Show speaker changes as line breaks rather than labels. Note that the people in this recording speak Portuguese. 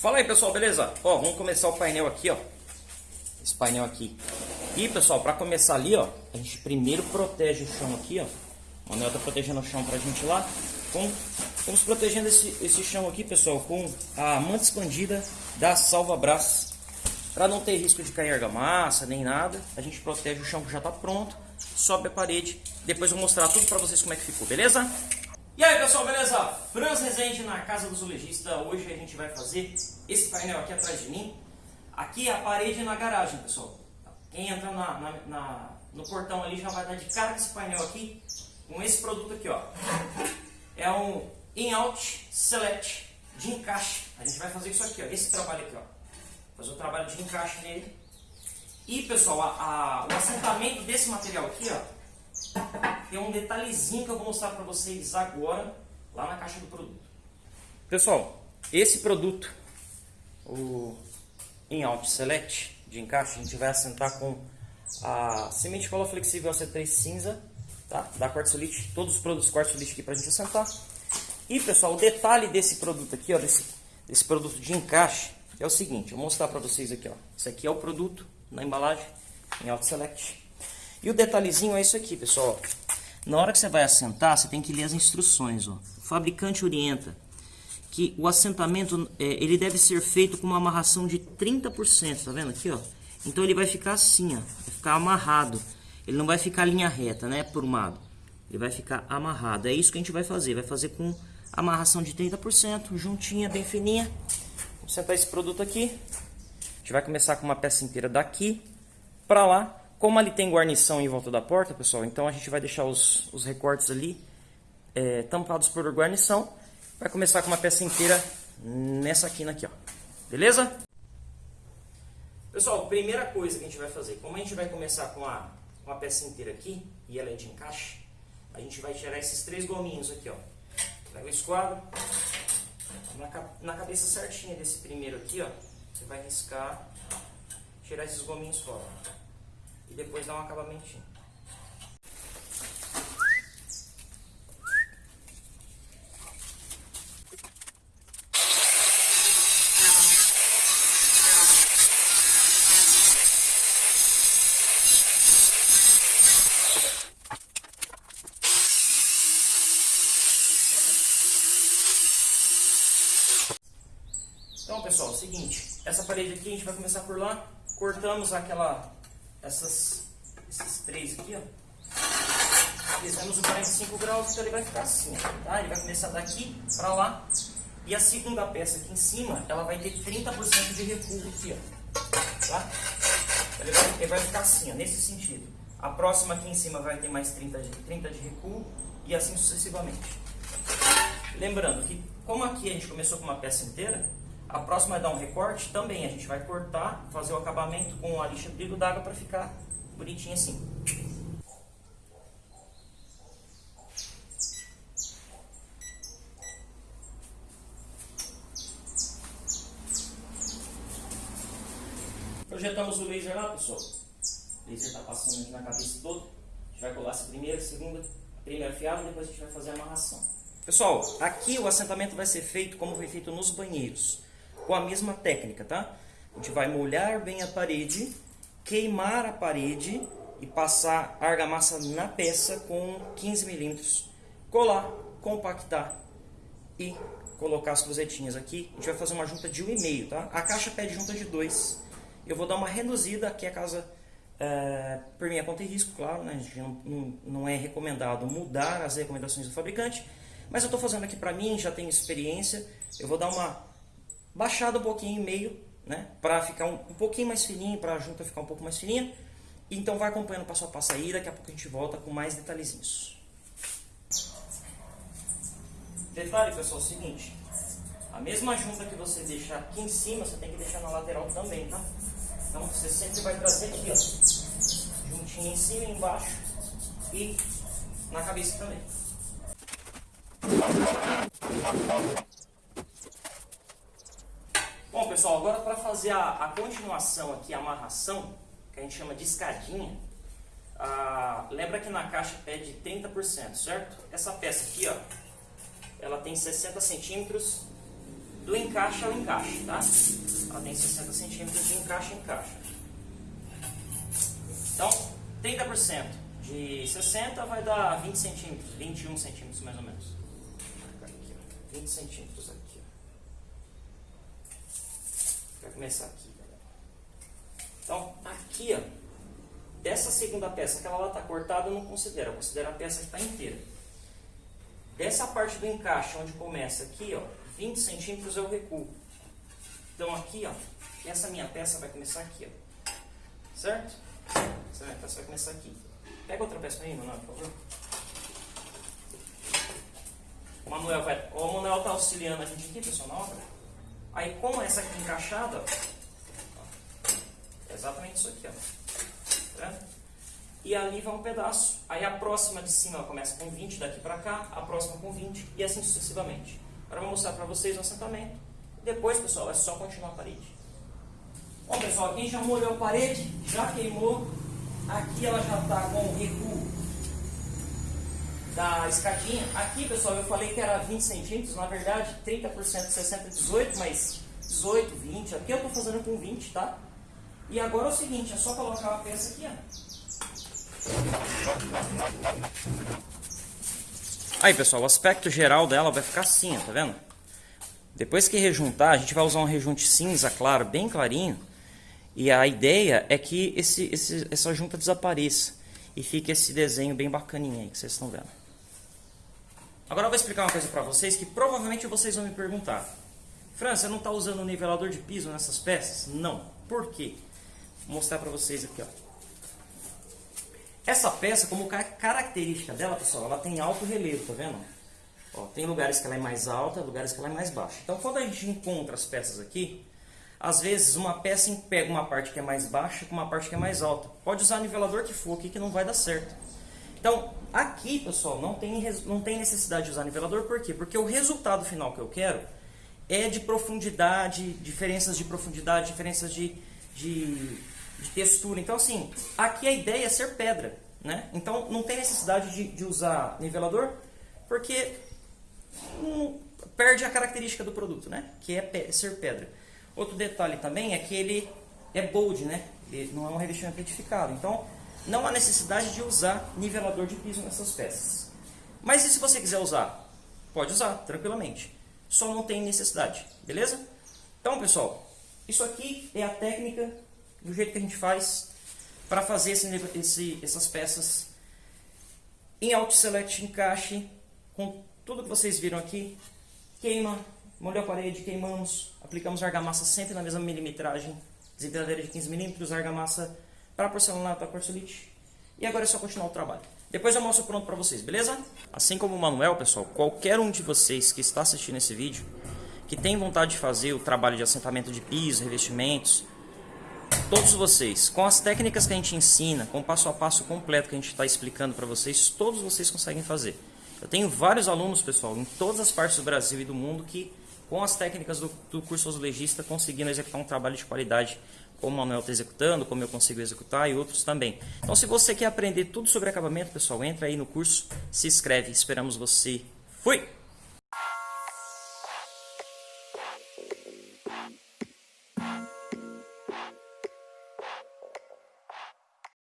Fala aí pessoal, beleza? Ó, vamos começar o painel aqui, ó. Esse painel aqui. E pessoal, para começar ali, ó, a gente primeiro protege o chão aqui, ó. O Manuel tá protegendo o chão pra gente lá. Com, vamos protegendo esse, esse chão aqui, pessoal, com a manta expandida da Salva Brás. Para não ter risco de cair argamassa, nem nada, a gente protege o chão que já tá pronto, sobe a parede. Depois eu vou mostrar tudo para vocês como é que ficou, beleza? E aí pessoal, beleza? Franz Rezende na Casa do Zoologista. Hoje a gente vai fazer esse painel aqui atrás de mim. Aqui é a parede na garagem, pessoal. Quem entra na, na, na, no portão ali já vai dar de cara com esse painel aqui, com esse produto aqui, ó. É um In-Out Select de encaixe. A gente vai fazer isso aqui, ó, esse trabalho aqui, ó. Fazer o trabalho de encaixe nele. E pessoal, a, a, o assentamento desse material aqui, ó, tem um detalhezinho que eu vou mostrar para vocês agora, lá na caixa do produto. Pessoal, esse produto, o In-Out Select de encaixe, a gente vai assentar com a semente cola flexível AC3 cinza, tá? da Quartzolite, todos os produtos Quartzolite aqui para a gente assentar. E pessoal, o detalhe desse produto aqui, ó, desse, desse produto de encaixe, é o seguinte, eu vou mostrar para vocês aqui, ó. Esse aqui é o produto na embalagem, In-Out Select. E o detalhezinho é isso aqui, pessoal. Na hora que você vai assentar, você tem que ler as instruções. Ó. O fabricante orienta que o assentamento é, ele deve ser feito com uma amarração de 30%, tá vendo aqui, ó? Então ele vai ficar assim, ó, vai ficar amarrado. Ele não vai ficar linha reta, né, lado. Ele vai ficar amarrado. É isso que a gente vai fazer, vai fazer com amarração de 30%, juntinha, bem fininha. Vamos sentar esse produto aqui. A gente vai começar com uma peça inteira daqui para lá como ali tem guarnição em volta da porta, pessoal, então a gente vai deixar os, os recortes ali é, tampados por guarnição. Vai começar com uma peça inteira nessa quina aqui, ó. Beleza? Pessoal, primeira coisa que a gente vai fazer, como a gente vai começar com a, com a peça inteira aqui, e ela é de encaixe, a gente vai tirar esses três gominhos aqui, ó. Pega o esquadro, na, na cabeça certinha desse primeiro aqui, ó, você vai riscar, tirar esses gominhos fora e depois dar um acabamentinho. Então, pessoal, é o seguinte, essa parede aqui a gente vai começar por lá, cortamos aquela essas, esses três aqui, ó. Fizemos o 45 graus, então ele vai ficar assim, tá? Ele vai começar daqui para lá. E a segunda peça aqui em cima, ela vai ter 30% de recuo aqui, ó. Tá? Ele vai, ele vai ficar assim, ó, nesse sentido. A próxima aqui em cima vai ter mais 30 de, 30 de recuo e assim sucessivamente. Lembrando que, como aqui a gente começou com uma peça inteira, a próxima é dar um recorte, também a gente vai cortar, fazer o acabamento com a lixa brilho d'água para ficar bonitinho assim. Projetamos o laser lá, pessoal. O laser está passando aqui na cabeça toda. A gente vai colar essa primeira, segunda, primeira fiada, depois a gente vai fazer a amarração. Pessoal, aqui o assentamento vai ser feito como foi feito nos banheiros com a mesma técnica, tá? A gente vai molhar bem a parede, queimar a parede e passar argamassa na peça com 15 milímetros, colar, compactar e colocar as cruzetinhas aqui. A gente vai fazer uma junta de 1,5, tá? A caixa pede junta de 2. Eu vou dar uma reduzida aqui a casa é, por minha conta e risco, claro, né? Não, não é recomendado mudar as recomendações do fabricante, mas eu estou fazendo aqui para mim, já tenho experiência, eu vou dar uma baixado um pouquinho em meio, né? Para ficar um, um, pouquinho mais fininho, para a junta ficar um pouco mais fininha. Então vai acompanhando passo a passo aí, daqui a pouco a gente volta com mais detalhezinhos. Detalhe pessoal, é o seguinte, a mesma junta que você deixar aqui em cima, você tem que deixar na lateral também, tá? Então você sempre vai trazer aqui, ó, juntinho em cima e embaixo e na cabeça também. Bom, pessoal, agora para fazer a, a, continuação aqui, a amarração, que a gente chama de escadinha, ah, lembra que na caixa pede 30%, certo? Essa peça aqui, ó, ela tem 60 centímetros do encaixe ao encaixe, tá? Ela tem 60 centímetros de encaixe a encaixe. Então, 30% de 60 vai dar 20 centímetros, 21 centímetros mais ou menos. Aqui, ó, 20 centímetros aqui. Ó. Vai começar aqui. Então, aqui, ó, dessa segunda peça, aquela lá está cortada, eu não considero, eu considero a peça que está inteira. Dessa parte do encaixe, onde começa aqui, ó, 20 centímetros eu recuo. Então aqui, ó, essa minha peça vai começar aqui, ó. Certo? Essa minha peça vai começar aqui. Pega outra peça aí, Manuel, por favor. O Manuel vai. O Manuel está auxiliando a gente aqui, pessoal, na obra. Aí com essa aqui encaixada, ó, é exatamente isso aqui, ó. Tá? E ali vai um pedaço. Aí a próxima de cima começa com 20 daqui para cá, a próxima com 20 e assim sucessivamente. Agora eu vou mostrar para vocês o assentamento. Depois, pessoal, é só continuar a parede. Bom, pessoal, quem já molhou a parede, já queimou. Aqui ela já está com recuo da escadinha. Aqui, pessoal, eu falei que era 20 centímetros. Na verdade, 30%, 60, 18, mas 18, 20. Aqui eu estou fazendo com 20, tá? E agora é o seguinte, é só colocar a peça aqui, ó. Aí, pessoal, o aspecto geral dela vai ficar assim, ó, tá vendo? Depois que rejuntar, a gente vai usar um rejunte cinza claro, bem clarinho. E a ideia é que esse, esse, essa junta desapareça. E fique esse desenho bem bacaninho aí, que vocês estão vendo. Agora eu vou explicar uma coisa pra vocês que provavelmente vocês vão me perguntar. Fran, você não está usando nivelador de piso nessas peças? Não. Por quê? Vou mostrar pra vocês aqui, ó. Essa peça, como característica dela, pessoal, ela tem alto relevo, tá vendo? Ó, tem lugares que ela é mais alta, lugares que ela é mais baixa. Então, quando a gente encontra as peças aqui, às vezes uma peça pega uma parte que é mais baixa com uma parte que é mais alta. Pode usar nivelador que for aqui que não vai dar certo. Então, aqui, pessoal, não tem, não tem necessidade de usar nivelador, por quê? Porque o resultado final que eu quero é de profundidade, diferenças de profundidade, diferenças de, de de textura. Então, assim, aqui a ideia é ser pedra, né? Então, não tem necessidade de, de usar nivelador, porque perde a característica do produto, né? Que é pe ser pedra. Outro detalhe também é que ele é bold, né? Ele não é um revestimento retificado. Então, não há necessidade de usar nivelador de piso nessas peças. Mas e se você quiser usar? Pode usar, tranquilamente. Só não tem necessidade, beleza? Então, pessoal, isso aqui é a técnica do jeito que a gente faz para fazer esse, esse, essas peças em Auto Select encaixe com tudo que vocês viram aqui. Queima, molhou a parede, queimamos, aplicamos argamassa sempre na mesma milimetragem, desempenadeira de 15 mm, argamassa para porcelanato a quartzolite. E agora é só continuar o trabalho. Depois eu mostro pronto para vocês, beleza? Assim como o Manuel, pessoal, qualquer um de vocês que está assistindo esse vídeo, que tem vontade de fazer o trabalho de assentamento de piso, revestimentos, todos vocês, com as técnicas que a gente ensina, com o passo a passo completo que a gente está explicando para vocês, todos vocês conseguem fazer. Eu tenho vários alunos, pessoal, em todas as partes do Brasil e do mundo que, com as técnicas do, do curso Azulejista, conseguiram executar um trabalho de qualidade como o Manuel está executando, como eu consigo executar e outros também. Então, se você quer aprender tudo sobre acabamento, pessoal, entra aí no curso, se inscreve. Esperamos você. Fui!